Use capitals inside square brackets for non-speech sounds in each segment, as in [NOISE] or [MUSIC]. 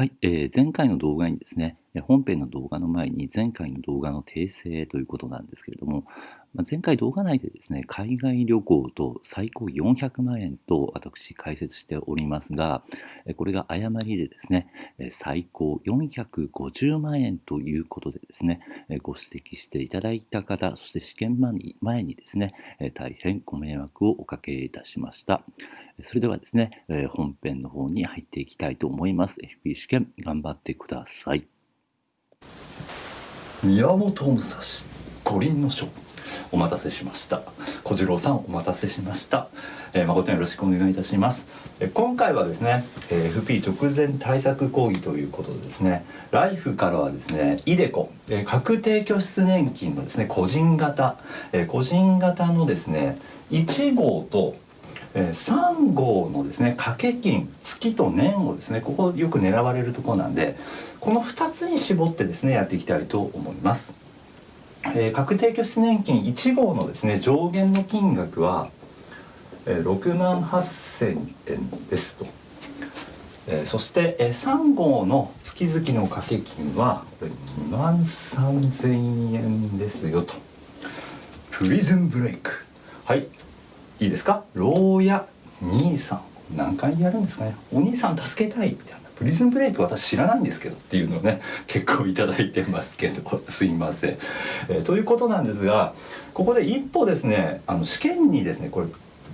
はい、えー、前回の動画にですね、本編の動画の前に前回の動画の訂正ということなんですけれども、まあ、前回動画内でですね、海外旅行と最高400万円と私解説しておりますが、これが誤りでですね、最高450万円ということでですね、ご指摘していただいた方、そして試験前にですね、大変ご迷惑をおかけいたしました。それではですね、本編の方に入っていきたいと思います。FP 試験頑張ってください。宮本武蔵五輪の書お待たせしました。小次郎さんお待たせしました、えー、誠によろしくお願いいたします、えー、今回はですね、えー、FP 直前対策講義ということでですねライフからはですねイデコ、えー、確定拠出年金のですね個人型、えー、個人型のですね1号とえ3号のですね掛け金月と年をですねここよく狙われるところなんでこの2つに絞ってですねやっていきたいと思います。えー、確定拠出年金1号のですね上限の金額は、えー、6万8,000円ですと、えー、そして、えー、3号の月々の掛け金は2万3,000円ですよと。プリズンブレイクはいいいですか？牢屋兄さん。何回やるんですかね？お兄さん助けたいみたいな。プリズンブレイク私知らないんですけどっていうのをね結構頂いてますけど。[LAUGHS] すいません、えー、ということなんですがここで一歩ですねあの試験にですねこれ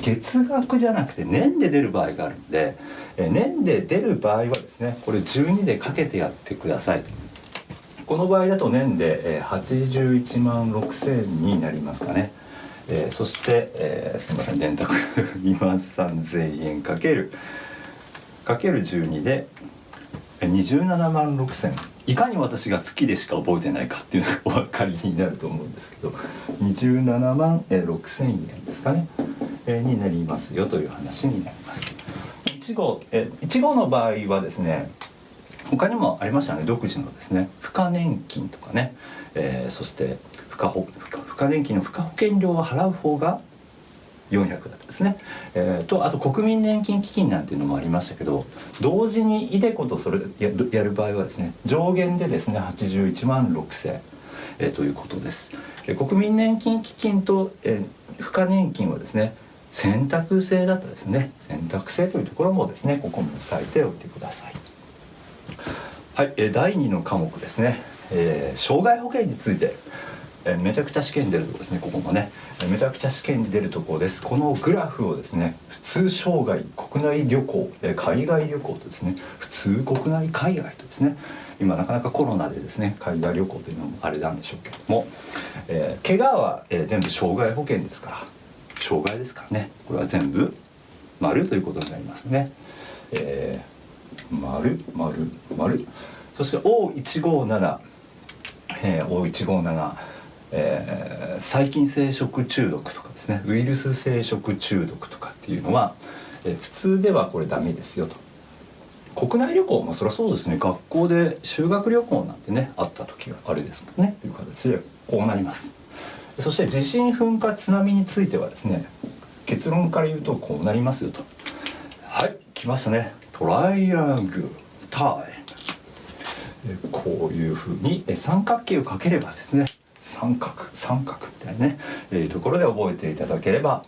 月額じゃなくて年で出る場合があるんで、えー、年で出る場合はですねこれ12でかけてやってくださいこの場合だと年で、え、81万6000になりますかね。えー、そして、えー、すみません電卓2万3000円かけるかける12で27万6000いかに私が月でしか覚えてないかっていうのがお分かりになると思うんですけど27万6000円ですかね、えー、になりますよという話になります。1号え1号の場合はですね他にもありましたね独自のですね付加年金とかね、えー、そして付加保付加年金の付加保険料を払う方が400だったですね、えー、とあと国民年金基金なんていうのもありましたけど同時にイデコとそれやるやる場合はですね上限でですね81万6000、えー、ということです、えー、国民年金基金と、えー、付加年金はですね選択制だったですね。選択制というところもですねここも押さえておいてください。はい、えー、第2の科目ですね、えー、障害保険について。えめちゃくちゃ試験に出るとこですねここもね。えめちゃくちゃ試験に出るとこです。このグラフをですね普通障害国内旅行え海外旅行とですね普通国内海外とですね今なかなかコロナでですね海外旅行というのもあれなんでしょうけども、えー、怪我は、え、全部障害保険ですから障害ですからね。これは全部丸ということになりますね。えー、丸丸丸。そして O157 えー、O157 えー、細菌性食中毒とかですねウイルス性食中毒とかっていうのは、えー、普通ではこれダメですよと。国内旅行もそりゃそうですね。学校で修学旅行なんてねあった時があれですもんね。という形でこうなります。そして地震噴火津波についてはですね結論から言うとこうなりますよと。はい来ましたね。トライアングルタイこういうふうに三角形をかければですね三角三角みたいなね、えー、ところで覚えていただければ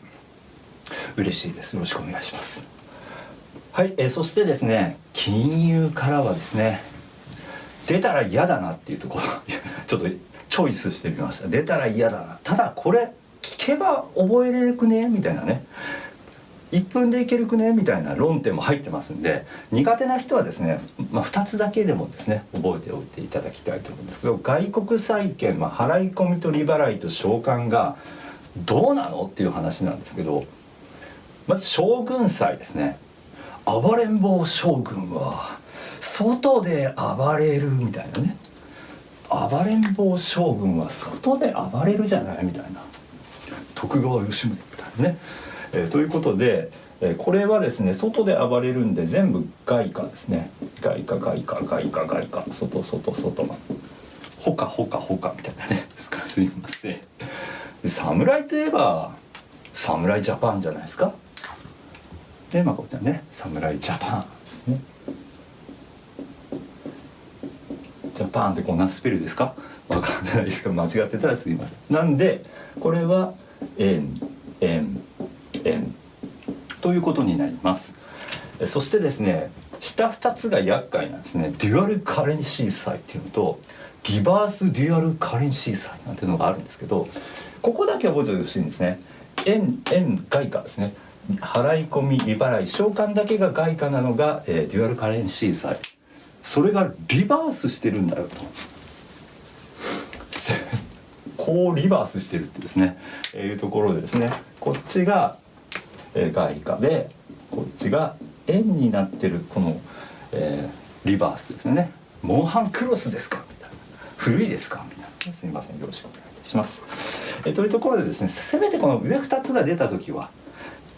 嬉しいです。よろしくお願いします。はい、え、そしてですね金融からはですね出たら嫌だなっていうところ [LAUGHS] ちょっとチョイスしてみました。出たら嫌だな。ただこれ聞けば覚えれるくねみたいなね。1分でいけるくね？みたいな論点も入ってますんで苦手な人はですね、まあ、2つだけでもですね覚えておいていただきたいと思うんですけど外国債券、まあ、払い込みと利払いと償還がどうなの？っていう話なんですけどまず将軍債ですね。暴れん坊将軍は外で暴れるみたいなね。暴れん坊将軍は外で暴れるじゃない？みたいな。徳川吉宗みたいなね。えー、ということで、えー、これはですね外で暴れるんで全部外貨ですね。外貨外貨外貨外貨。外外外ほかほかほかみたいなね。すみません。侍といえば侍ジャパンじゃないですか。でまこちらね侍ジャパンですね。ジャパンってこんなスペルですか？わかんないですけど間違ってたらすいません。なんでこれは円円円ということになります。そしてですね下2つが厄介なんですね。デュアルカレンシー債っていうのとリバースデュアルカレンシー債なんていうのがあるんですけどここだけ覚えておいてほしいんですね。円円外貨ですね。払い込み利払い償還だけが外貨なのが、えー、デュアルカレンシー債それがリバースしてるんだよと。[LAUGHS] こうリバースしてるってですね、えー、いうところでですねこっちが、外貨でこっちが円になってるこの、えー、リバースですね。モンハンクロスですか？みたいな。古いですか？みたいな。すみませんよろしくお願いいたします、えー、というところでですねせめてこの上2つが出た時は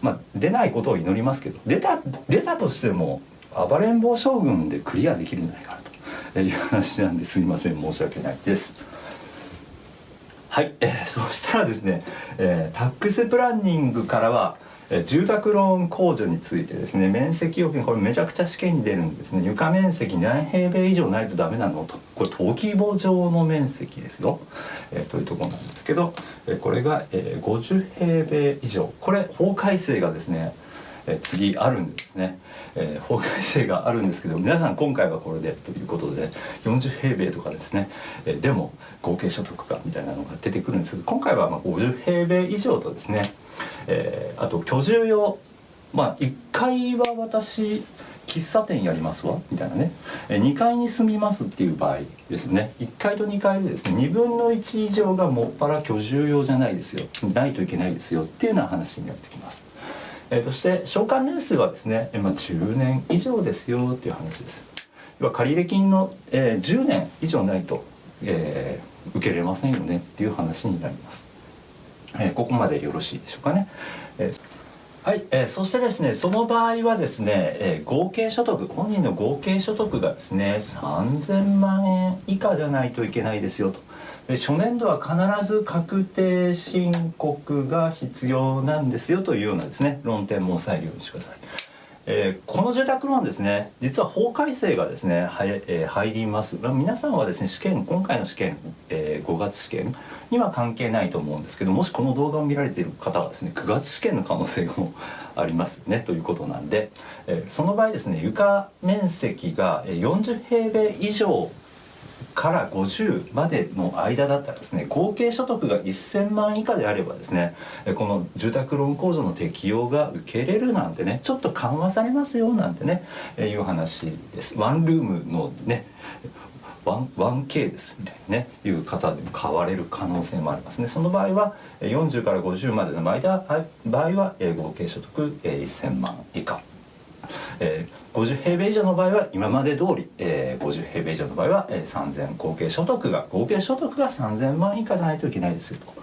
まあ出ないことを祈りますけど出た出たとしても暴れん坊将軍でクリアできるんじゃないかなと。いう話なんですみません。申し訳ないです。はい、えー、そしたらですね、えー、タックスプランニングからは住宅ローン控除についてですね面積要件これめちゃくちゃ試験に出るんですね。床面積何平米以上ないとダメなのと。これ登記簿上の面積ですよ、えー、というところなんですけど、えー、これが、えー、50平米以上。これ法改正がですねえ次あるんですね、えー、法改正があるんですけど皆さん今回はこれでということで40平米とかですね、えー、でも合計所得がみたいなのが出てくるんですけど今回はまあ50平米以上とですね、えー、あと居住用まあ1階は私喫茶店やりますわみたいなね2階に住みますっていう場合ですね1階と2階でですね2分の1以上がもっぱら居住用じゃないですよないといけないですよっていうような話になってきます。えー、そして償還年数はですね、まあ、10年以上ですよっていう話です。要は借入金の、えー、10年以上ないと、えー、受けれませんよねっていう話になります。えー、ここまでよろしいでしょうかね。えーはい、えー、そしてですねその場合はですね、えー、合計所得本人の合計所得がですね3000万円以下じゃないといけないですよとで初年度は必ず確定申告が必要なんですよというようなですね論点も押さえるようにしてください。えー、この住宅ローンですね実は法改正がですねはえー、入ります。皆さんはですね試験今回の試験、えー、5月試験には関係ないと思うんですけどもしこの動画を見られている方はですね9月試験の可能性もありますよねということなんで、えー、その場合ですね床面積が40平米以上から50までの間だったらですね合計所得が1000万以下であればですねこの住宅ローン控除の適用が受けれるなんてねちょっと緩和されますよなんてねいう話です。ワンルームのね 1K ですみたいなねいう方でも買われる可能性もありますね。その場合は40から50までの間場合は合計所得1000万以下。[LAUGHS] えー、50平米以上の場合は今まで通り、えー、50平米以上の場合は、えー、3000合計所得が合計所得が3000万以下じゃないといけないですよと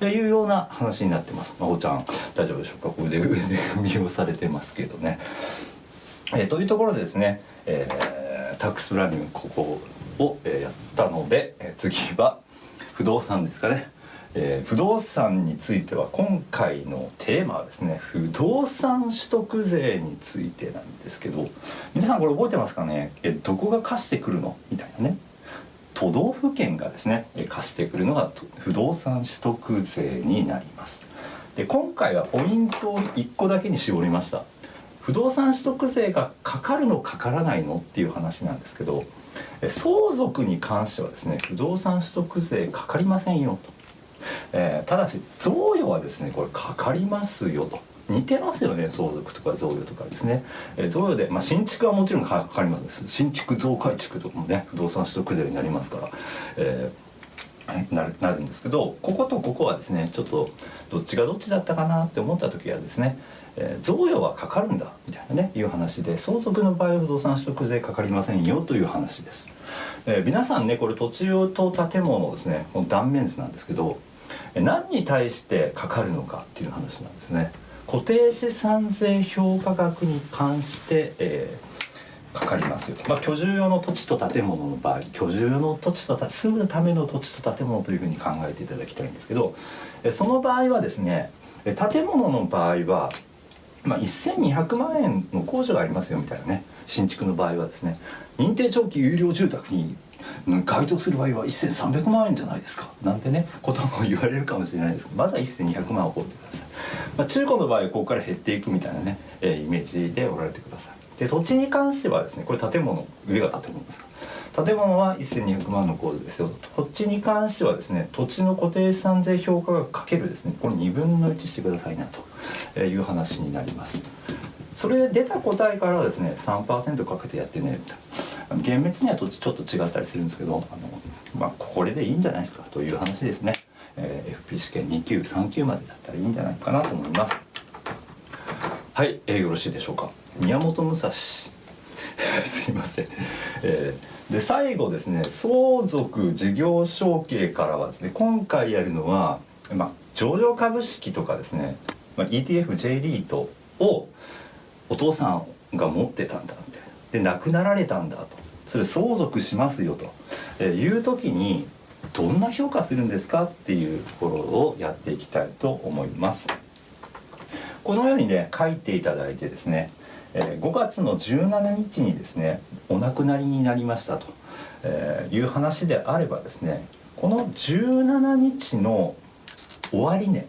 えいうような話になってます。まおちゃん大丈夫でしょうか？腕腕見をされてますけどね。えー、というところでですね、えー、タックスプランニングここを、え、やったので、え、次は不動産ですかね。えー、不動産については今回のテーマはですね不動産取得税についてなんですけど皆さんこれ覚えてますかね？えどこが貸してくるの？みたいなね。都道府県がですね貸してくるのが不動産取得税になります。で今回はポイントを1個だけに絞りました。不動産取得税がかかるのかからないのっていう話なんですけど相続に関してはですね不動産取得税かかりませんよと。えー、ただし贈与はですねこれかかりますよと。似てますよね相続とか贈与とかですね、えー、贈与で、まあ、新築はもちろんかかります。新築増改築とかもね不動産取得税になりますから、えー、なるなるんですけどこことここはですねちょっとどっちがどっちだったかなって思った時はですね、えー、贈与はかかるんだみたいなねいう話で相続の場合は不動産取得税かかりませんよという話です。えー、皆さんねこれ土地と建物ですねこの断面図なんですけど何に対してかかるのかっていう話なんですね。固定資産税評価額に関して、えー、かかりますよ、まあ、居住用の土地と建物の場合居住用の土地と住むための土地と建物というふうに考えていただきたいんですけどその場合はですね建物の場合は、まあ、1200万円の控除がありますよみたいなね新築の場合はですね認定長期有料住宅に該当する場合は1300万円じゃないですか。なんてねことも言われるかもしれないです。けどまずは1200万を覚えてください、まあ、中古の場合ここから減っていくみたいなね、えー、イメージでおられてください。で土地に関してはですねこれ建物上が建物ですか。建物は1200万の控除ですよこっちに関してはですね土地の固定資産税評価額かけるですねこれ2分の1してくださいなという話になります。それで出た答えからですね3%かけてやってね厳密にはちょっと違ったりするんですけどあの、まあ、これでいいんじゃないですかという話ですね、えー、FP 試験2級3級までだったらいいんじゃないかなと思います。はい、えー、よろしいでしょうか。宮本武蔵。[LAUGHS] すいません、えーで最後ですね相続事業承継からはですね今回やるのは、まあ、上場株式とかですね、まあ、ETFJ リートをお父さんが持ってたんだって。で亡くなられたんだと。それ相続しますよと。いう時にどんな評価するんですかっていうところをやっていきたいと思います。このようにね書いていただいてですね5月の17日にですねお亡くなりになりましたと、いう話であればですねこの17日の終値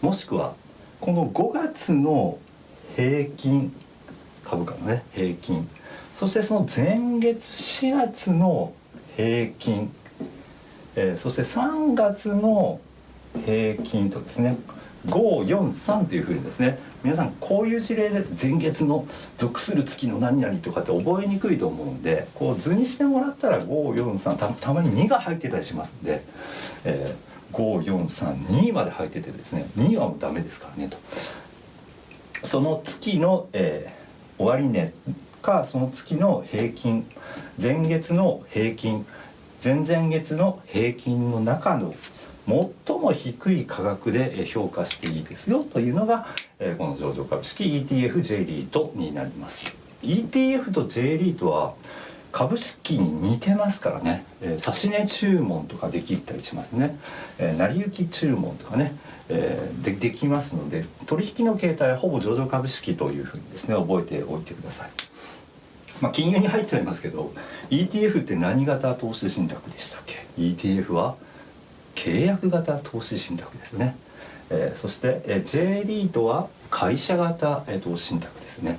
もしくはこの5月の平均株価のね平均。そしてその前月4月の平均、えー、そして3月の平均とですね543というふうにですね皆さんこういう事例で前月の属する月の何々とかって覚えにくいと思うんでこう図にしてもらったら543たたまに2が入ってたりしますんで、えー、5432まで入っててですね2はもうダメですからねと。その月の、えー、終値かその月の平均前月の平均前々月の平均の中の最も低い価格で評価していいですよというのがこの上場株式 ETF J リートになります。ETF と J リートは株式に似てますからね、えー、指値注文とかできたりしますね、えー、成り行き注文とかね、えー、でできますので取引の形態はほぼ上場株式というふうにですね覚えておいてください。まあ金融に入っちゃいますけど ETF って何型投資信託でしたっけ？ETF は契約型投資信託ですね、えー、そして、えー、J リートは会社型、えー、投資信託ですね。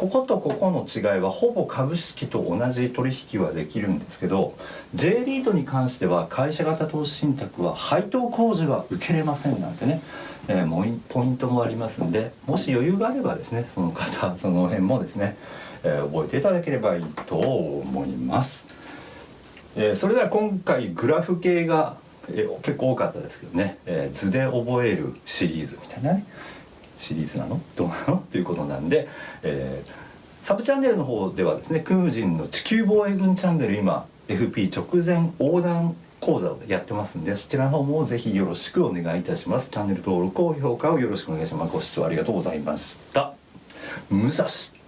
こことここの違いはほぼ株式と同じ取引はできるんですけど J リートに関しては会社型投資信託は配当控除が受けれませんなんてね、えー、ポイントもありますんでもし余裕があればですねその方 [LAUGHS] その辺もですね、えー、覚えていただければいいと思います。えー、それでは今回グラフ系がえ結構多かったですけどね、え、図で覚えるシリーズみたいなねシリーズなの？どうなの？っていうことなんで、えー、サブチャンネルの方ではですねクムジンの地球防衛軍チャンネル今 FP 直前横断講座をやってますんでそちらの方もぜひよろしくお願いいたします。チャンネル登録高評価をよろしくお願いします。ご視聴ありがとうございました。武蔵。